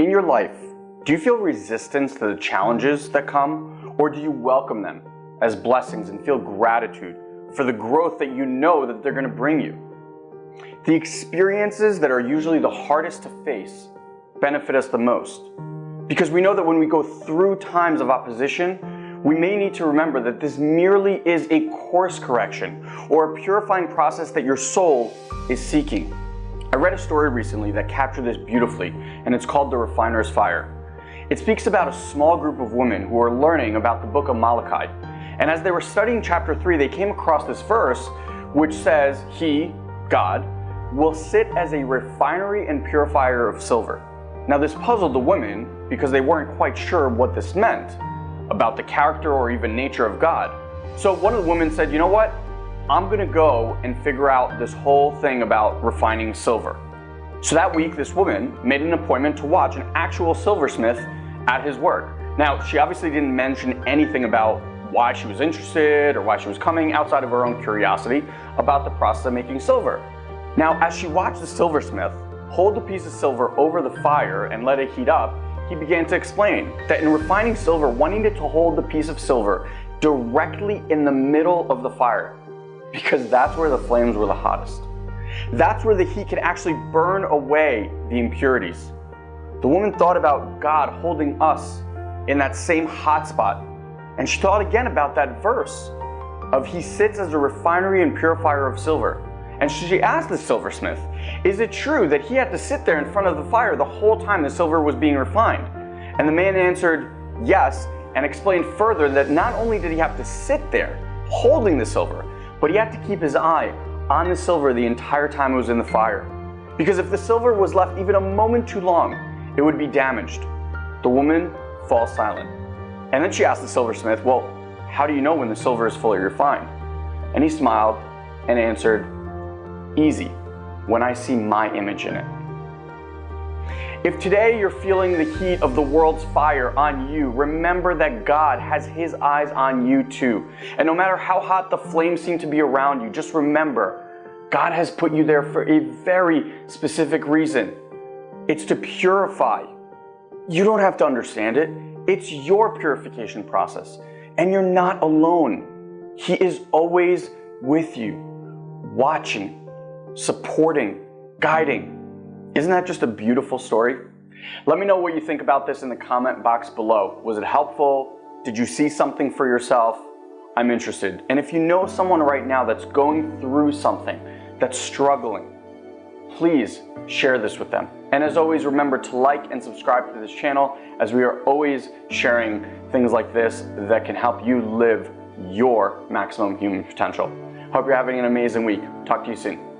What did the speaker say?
In your life, do you feel resistance to the challenges that come, or do you welcome them as blessings and feel gratitude for the growth that you know that they're going to bring you? The experiences that are usually the hardest to face benefit us the most because we know that when we go through times of opposition, we may need to remember that this merely is a course correction or a purifying process that your soul is seeking. I read a story recently that captured this beautifully, and it's called The Refiner's Fire. It speaks about a small group of women who are learning about the book of Malachi. And as they were studying chapter 3, they came across this verse which says, He, God, will sit as a refinery and purifier of silver. Now, this puzzled the women because they weren't quite sure what this meant about the character or even nature of God. So one of the women said, You know what? I'm gonna go and figure out this whole thing about refining silver. So that week, this woman made an appointment to watch an actual silversmith at his work. Now, she obviously didn't mention anything about why she was interested or why she was coming outside of her own curiosity about the process of making silver. Now, as she watched the silversmith hold the piece of silver over the fire and let it heat up, he began to explain that in refining silver, one needed to hold the piece of silver directly in the middle of the fire because that's where the flames were the hottest. That's where the heat could actually burn away the impurities. The woman thought about God holding us in that same hot spot. And she thought again about that verse of He sits as a refinery and purifier of silver. And she asked the silversmith, Is it true that he had to sit there in front of the fire the whole time the silver was being refined? And the man answered, Yes, and explained further that not only did he have to sit there holding the silver, but he had to keep his eye on the silver the entire time it was in the fire. Because if the silver was left even a moment too long, it would be damaged. The woman falls silent. And then she asked the silversmith, Well, how do you know when the silver is fully refined? And he smiled and answered, Easy, when I see my image in it. If today you're feeling the heat of the world's fire on you, remember that God has His eyes on you too. And no matter how hot the flames seem to be around you, just remember God has put you there for a very specific reason. It's to purify. You don't have to understand it, it's your purification process. And you're not alone. He is always with you, watching, supporting, guiding. Isn't that just a beautiful story? Let me know what you think about this in the comment box below. Was it helpful? Did you see something for yourself? I'm interested. And if you know someone right now that's going through something, that's struggling, please share this with them. And as always, remember to like and subscribe to this channel as we are always sharing things like this that can help you live your maximum human potential. Hope you're having an amazing week. Talk to you soon.